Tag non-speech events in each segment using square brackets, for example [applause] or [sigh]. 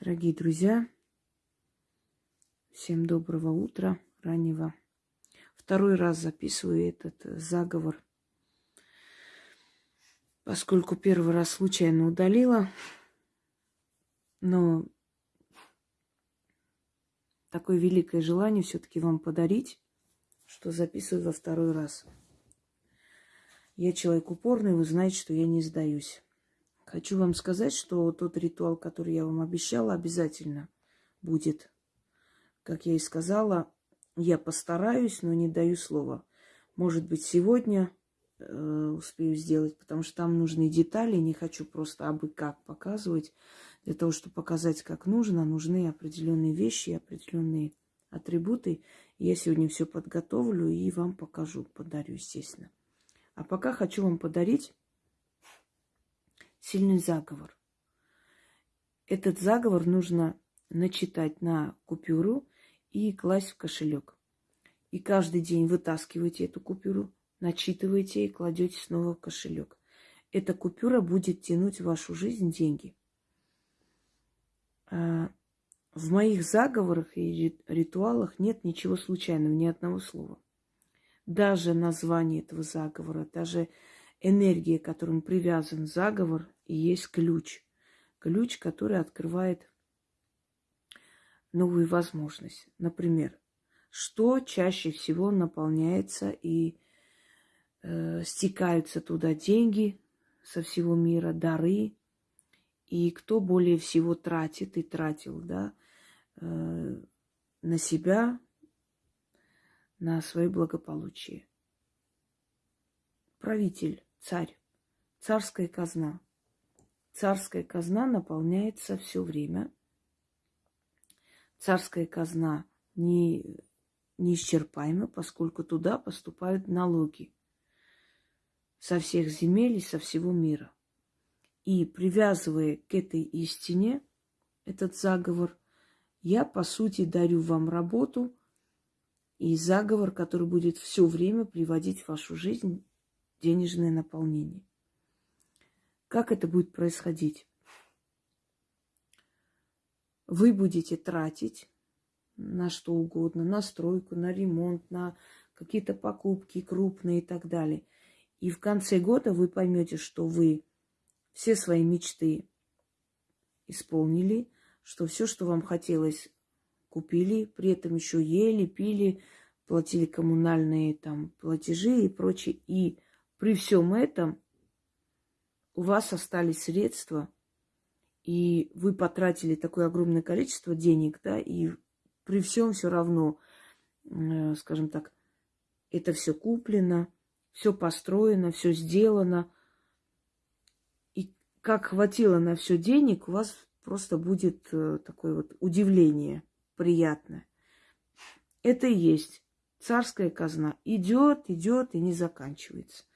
Дорогие друзья, всем доброго утра, раннего. Второй раз записываю этот заговор, поскольку первый раз случайно удалила, но такое великое желание все-таки вам подарить, что записываю во второй раз. Я человек упорный, вы знаете, что я не сдаюсь. Хочу вам сказать, что тот ритуал, который я вам обещала, обязательно будет. Как я и сказала, я постараюсь, но не даю слова. Может быть, сегодня э, успею сделать, потому что там нужны детали. Не хочу просто абы как показывать. Для того, чтобы показать, как нужно, нужны определенные вещи, определенные атрибуты. Я сегодня все подготовлю и вам покажу, подарю, естественно. А пока хочу вам подарить сильный заговор. Этот заговор нужно начитать на купюру и класть в кошелек. И каждый день вытаскиваете эту купюру, начитываете и кладете снова в кошелек. Эта купюра будет тянуть в вашу жизнь деньги. А, в моих заговорах и ритуалах нет ничего случайного, ни одного слова. Даже название этого заговора, даже энергия, к которому привязан заговор, и есть ключ. Ключ, который открывает новую возможность. Например, что чаще всего наполняется и э, стекаются туда деньги со всего мира, дары, и кто более всего тратит и тратил, да, э, на себя, на свое благополучие. Правитель царь, царская казна. Царская казна наполняется все время. Царская казна не, неисчерпаема, поскольку туда поступают налоги со всех земель и со всего мира. И привязывая к этой истине этот заговор, я, по сути, дарю вам работу и заговор, который будет все время приводить в вашу жизнь денежное наполнение. Как это будет происходить? Вы будете тратить на что угодно, на стройку, на ремонт, на какие-то покупки крупные и так далее. И в конце года вы поймете, что вы все свои мечты исполнили, что все, что вам хотелось, купили, при этом еще ели, пили, платили коммунальные там платежи и прочее. И при всем этом у вас остались средства, и вы потратили такое огромное количество денег, да, и при всем все равно, э, скажем так, это все куплено, все построено, все сделано. И как хватило на все денег, у вас просто будет э, такое вот удивление приятное. Это и есть царская казна. Идет, идет и не заканчивается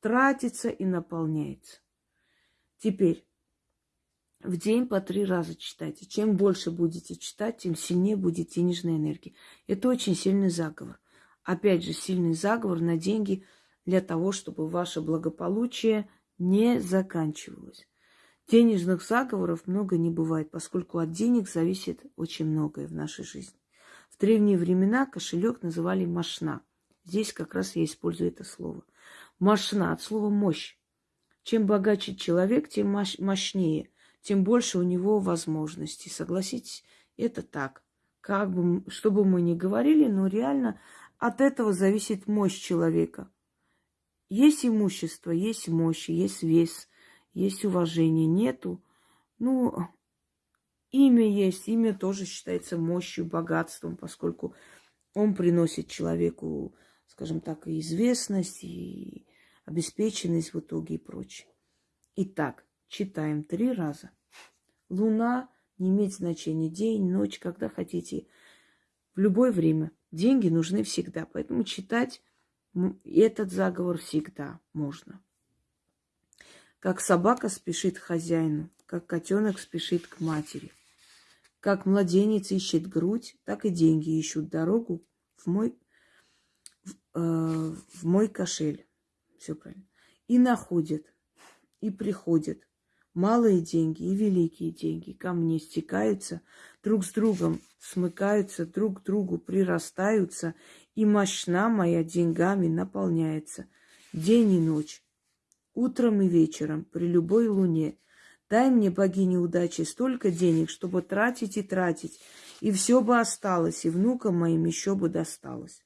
тратится и наполняется. Теперь в день по три раза читайте. Чем больше будете читать, тем сильнее будет денежная энергия. Это очень сильный заговор. Опять же, сильный заговор на деньги для того, чтобы ваше благополучие не заканчивалось. Денежных заговоров много не бывает, поскольку от денег зависит очень многое в нашей жизни. В древние времена кошелек называли машна. Здесь как раз я использую это слово. Мощна от слова мощь. Чем богаче человек, тем мощнее, тем больше у него возможностей. Согласитесь, это так. Как бы, что бы мы ни говорили, но реально от этого зависит мощь человека. Есть имущество, есть мощь, есть вес, есть уважение. Нету, ну, имя есть, имя тоже считается мощью, богатством, поскольку он приносит человеку, скажем так, и известность, и обеспеченность в итоге и прочее. Итак, читаем три раза. Луна не имеет значения. День, ночь, когда хотите. В любое время. Деньги нужны всегда. Поэтому читать этот заговор всегда можно. Как собака спешит к хозяину, как котенок спешит к матери. Как младенец ищет грудь, так и деньги ищут дорогу в мой, в, э, в мой кошель. Все правильно. И находит, и приходит Малые деньги и великие деньги ко мне стекаются, друг с другом смыкаются, друг к другу прирастаются, и мощна моя деньгами наполняется. День и ночь, утром и вечером, при любой луне. Дай мне, богиня удачи, столько денег, чтобы тратить и тратить, и все бы осталось, и внукам моим еще бы досталось.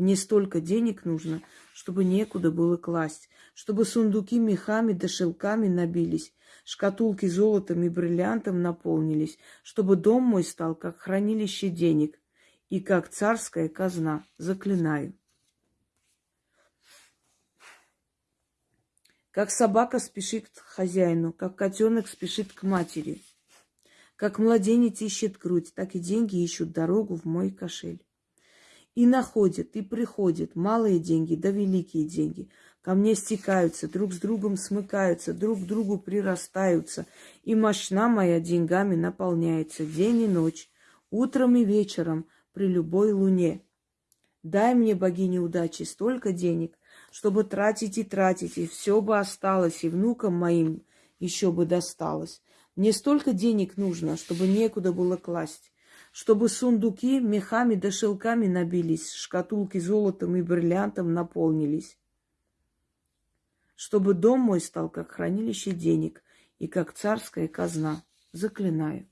Мне столько денег нужно, чтобы некуда было класть, чтобы сундуки мехами да шелками набились, шкатулки золотом и бриллиантом наполнились, чтобы дом мой стал как хранилище денег и как царская казна. Заклинаю. Как собака спешит к хозяину, как котенок спешит к матери. Как младенец ищет грудь, так и деньги ищут дорогу в мой кошель и находят, и приходят малые деньги, да великие деньги. Ко мне стекаются, друг с другом смыкаются, друг к другу прирастаются, и мощна моя деньгами наполняется день и ночь, утром и вечером, при любой луне. Дай мне, богиня удачи, столько денег, чтобы тратить и тратить, и все бы осталось, и внукам моим еще бы досталось. Мне столько денег нужно, чтобы некуда было класть чтобы сундуки мехами да шелками набились, шкатулки золотом и бриллиантом наполнились, чтобы дом мой стал как хранилище денег и как царская казна. Заклинаю.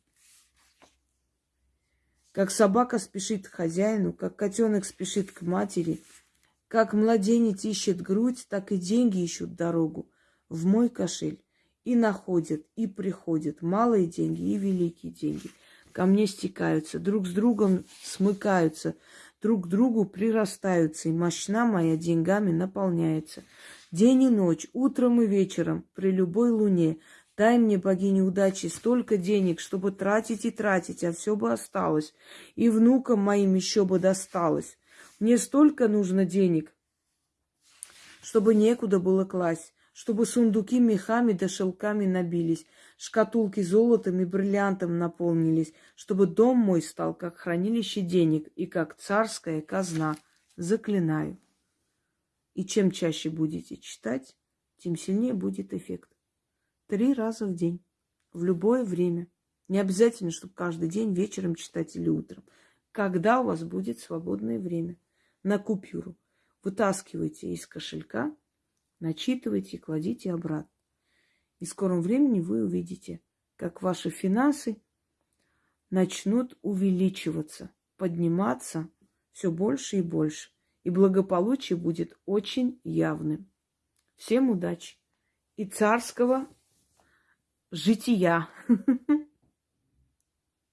Как собака спешит к хозяину, как котенок спешит к матери, как младенец ищет грудь, так и деньги ищут дорогу в мой кошель и находят, и приходят малые деньги и великие деньги – ко мне стекаются, друг с другом смыкаются, друг к другу прирастаются, и мощна моя деньгами наполняется. День и ночь, утром и вечером, при любой луне, дай мне, богиня удачи, столько денег, чтобы тратить и тратить, а все бы осталось, и внукам моим еще бы досталось. Мне столько нужно денег, чтобы некуда было класть чтобы сундуки мехами да шелками набились, шкатулки золотом и бриллиантом наполнились, чтобы дом мой стал как хранилище денег и как царская казна. Заклинаю. И чем чаще будете читать, тем сильнее будет эффект. Три раза в день, в любое время. Не обязательно, чтобы каждый день вечером читать или утром. Когда у вас будет свободное время. На купюру. Вытаскивайте из кошелька – начитывайте и кладите обратно. И в скором времени вы увидите, как ваши финансы начнут увеличиваться, подниматься все больше и больше. И благополучие будет очень явным. Всем удачи и царского жития. [laughs]